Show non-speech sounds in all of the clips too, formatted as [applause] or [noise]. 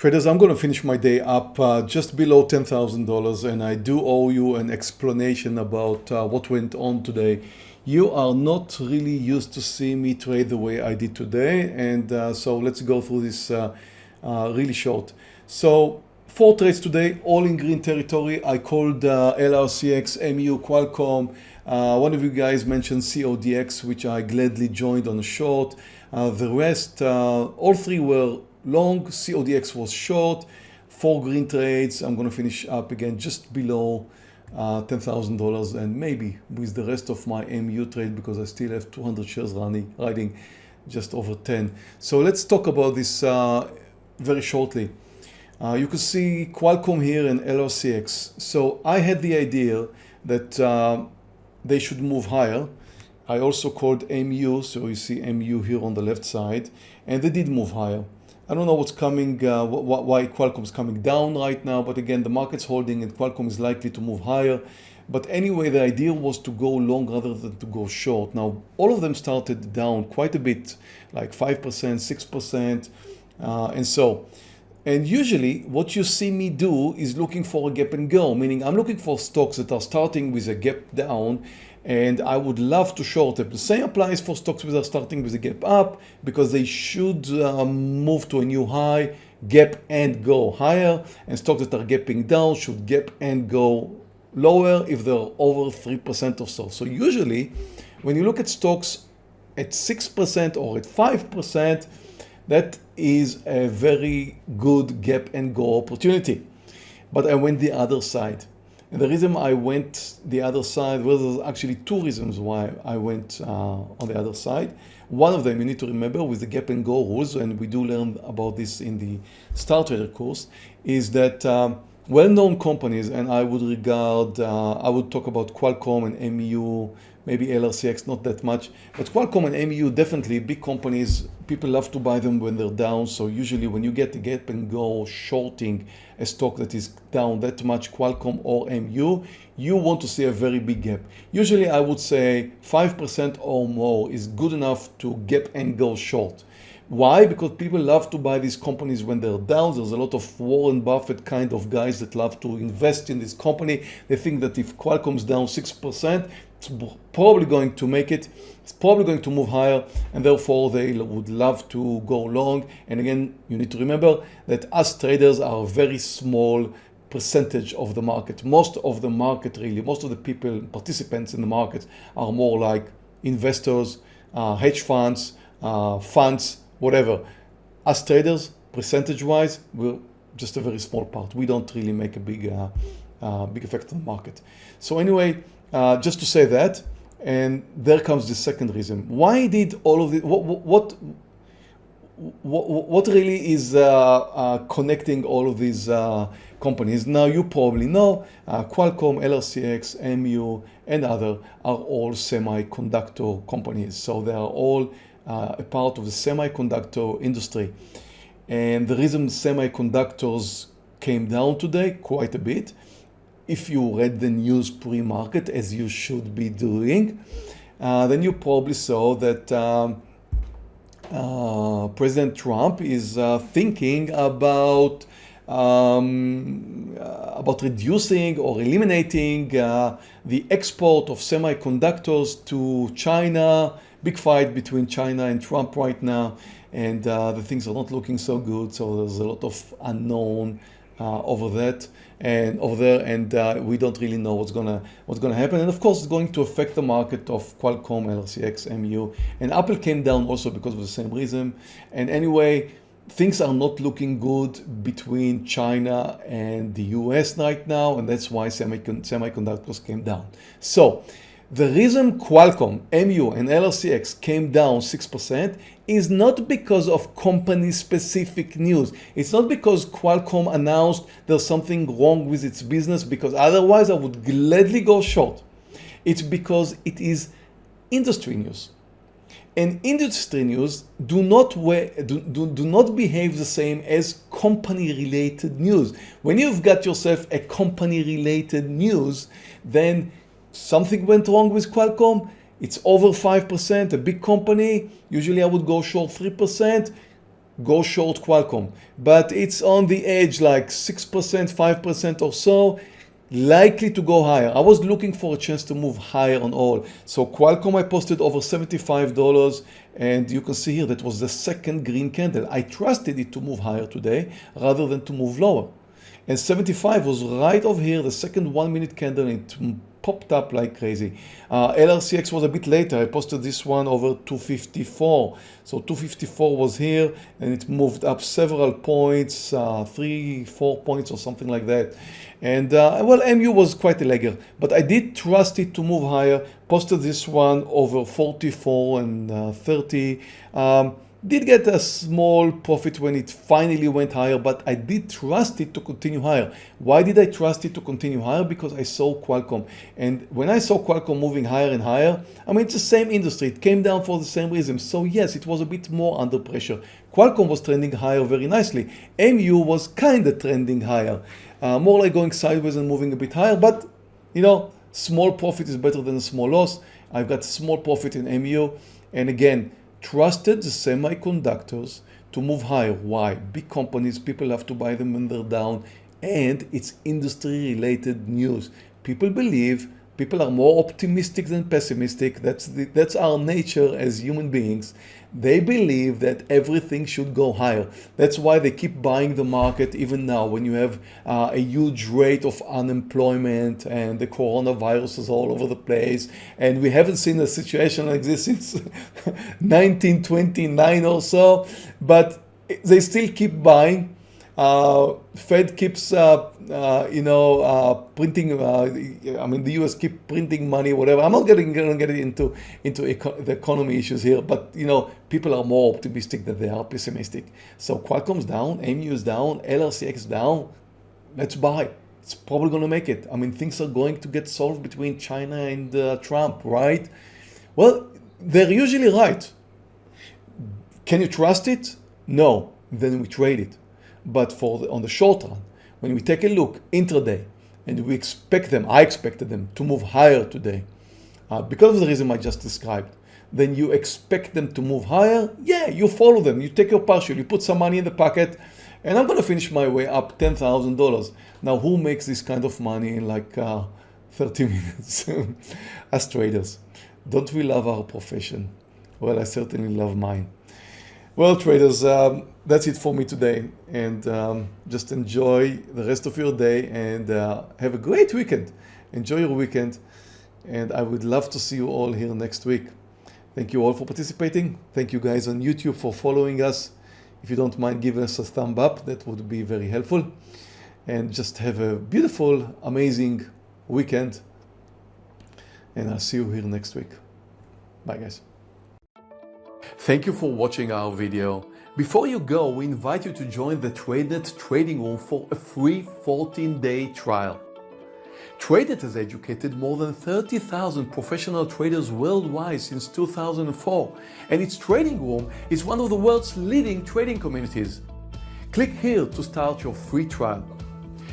Traders, I'm going to finish my day up uh, just below $10,000 and I do owe you an explanation about uh, what went on today. You are not really used to seeing me trade the way I did today and uh, so let's go through this uh, uh, really short. So four trades today, all in green territory. I called uh, LRCX, MU, Qualcomm. one of you guys mentioned CODX which I gladly joined on a short. the rest, all three were long, CODX was short, four green trades. I'm going to finish up again just below uh, $10,000 and maybe with the rest of my MU trade because I still have 200 shares running, riding just over 10. So let's talk about this uh, very shortly. Uh, you can see Qualcomm here and LRCX. So I had the idea that uh, they should move higher. I also called MU, so you see MU here on the left side, and they did move higher. I don't know what's coming, uh, why Qualcomm is coming down right now, but again, the market's holding and Qualcomm is likely to move higher. But anyway, the idea was to go long rather than to go short. Now, all of them started down quite a bit, like 5%, 6%, uh, and so. And usually what you see me do is looking for a gap and go, meaning I'm looking for stocks that are starting with a gap down and I would love to short them. The same applies for stocks that are starting with a gap up because they should um, move to a new high, gap and go higher and stocks that are gapping down should gap and go lower if they're over 3% or so. So usually when you look at stocks at 6% or at 5%, that is a very good gap and go opportunity. But I went the other side. And the reason I went the other side, well, there's actually two reasons why I went uh, on the other side. One of them you need to remember with the gap and go rules, and we do learn about this in the Star Trader course, is that um, well-known companies, and I would regard, uh, I would talk about Qualcomm and MU, maybe LRCX, not that much, but Qualcomm and MU definitely big companies, people love to buy them when they're down. So usually when you get the gap and go shorting a stock that is down that much, Qualcomm or MU, you want to see a very big gap. Usually I would say 5% or more is good enough to gap and go short. Why? Because people love to buy these companies when they're down. There's a lot of Warren Buffett kind of guys that love to invest in this company. They think that if Qualcomm's down 6%, it's probably going to make it. It's probably going to move higher and therefore they would love to go long. And again, you need to remember that us traders are a very small percentage of the market. Most of the market really, most of the people, participants in the market are more like investors, uh, hedge funds, uh, funds, whatever. As traders, percentage wise, we're just a very small part. We don't really make a big, uh, uh, big effect on the market. So anyway, uh, just to say that, and there comes the second reason. Why did all of the, what, what, what, what really is uh, uh, connecting all of these uh, companies? Now you probably know Qualcomm, LRCX, MU, and other are all semiconductor companies. So they are all uh, a part of the semiconductor industry. And the reason semiconductors came down today quite a bit, if you read the news pre-market as you should be doing, uh, then you probably saw that um, uh, President Trump is uh, thinking about um, uh, about reducing or eliminating uh, the export of semiconductors to China, big fight between China and Trump right now and uh, the things are not looking so good so there's a lot of unknown uh, over that and over there and uh, we don't really know what's gonna what's gonna happen. And of course it's going to affect the market of Qualcomm, LRCX, MU and Apple came down also because of the same reason. And anyway things are not looking good between China and the US right now and that's why semiconductors came down. So the reason Qualcomm, MU and LRCX came down 6% is not because of company specific news. It's not because Qualcomm announced there's something wrong with its business because otherwise I would gladly go short. It's because it is industry news. And industry news do not, do, do, do not behave the same as company related news. When you've got yourself a company related news, then something went wrong with Qualcomm, it's over 5%, a big company, usually I would go short 3%, go short Qualcomm. But it's on the edge like 6%, 5% or so likely to go higher. I was looking for a chance to move higher on all. So Qualcomm I posted over $75 and you can see here that was the second green candle. I trusted it to move higher today rather than to move lower. And 75 was right over here, the second one minute candle, it popped up like crazy. Uh, LRCX was a bit later. I posted this one over 254. So 254 was here and it moved up several points, uh, three, four points or something like that. And uh, well, MU was quite a lagger, but I did trust it to move higher. Posted this one over 44 and uh, 30. Um, did get a small profit when it finally went higher, but I did trust it to continue higher. Why did I trust it to continue higher? Because I saw Qualcomm. And when I saw Qualcomm moving higher and higher, I mean, it's the same industry. It came down for the same reason. So yes, it was a bit more under pressure. Qualcomm was trending higher very nicely. MU was kind of trending higher. Uh, more like going sideways and moving a bit higher, but you know, small profit is better than a small loss. I've got small profit in MU. And again, trusted the semiconductors to move higher. Why? Big companies, people have to buy them when they're down and it's industry related news. People believe, people are more optimistic than pessimistic. That's, the, that's our nature as human beings. They believe that everything should go higher. That's why they keep buying the market even now when you have uh, a huge rate of unemployment and the coronavirus is all over the place. And we haven't seen a situation like this [laughs] since 1929 or so, but they still keep buying uh, Fed keeps, uh, uh, you know, uh, printing. Uh, I mean, the U.S. keep printing money, whatever. I'm not getting going to get into into eco the economy issues here, but you know, people are more optimistic than they are pessimistic. So Qualcomm's down, MU is down, LRCX down. Let's buy. It's probably going to make it. I mean, things are going to get solved between China and uh, Trump, right? Well, they're usually right. Can you trust it? No. Then we trade it. But for the, on the short run, when we take a look intraday and we expect them, I expected them to move higher today uh, because of the reason I just described, then you expect them to move higher. Yeah, you follow them. You take your partial, you put some money in the pocket and I'm going to finish my way up $10,000. Now, who makes this kind of money in like uh, [laughs] 30 minutes? [laughs] As traders. Don't we love our profession? Well, I certainly love mine. Well, traders, um, that's it for me today. And um, just enjoy the rest of your day and uh, have a great weekend. Enjoy your weekend. And I would love to see you all here next week. Thank you all for participating. Thank you guys on YouTube for following us. If you don't mind give us a thumb up, that would be very helpful. And just have a beautiful, amazing weekend. And I'll see you here next week. Bye guys. Thank you for watching our video. Before you go, we invite you to join the TradeNet trading room for a free 14-day trial. TradeNet has educated more than 30,000 professional traders worldwide since 2004, and its trading room is one of the world's leading trading communities. Click here to start your free trial.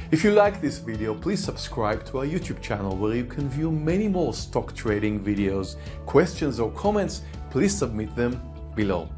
If you like this video, please subscribe to our YouTube channel where you can view many more stock trading videos. Questions or comments, please submit them below.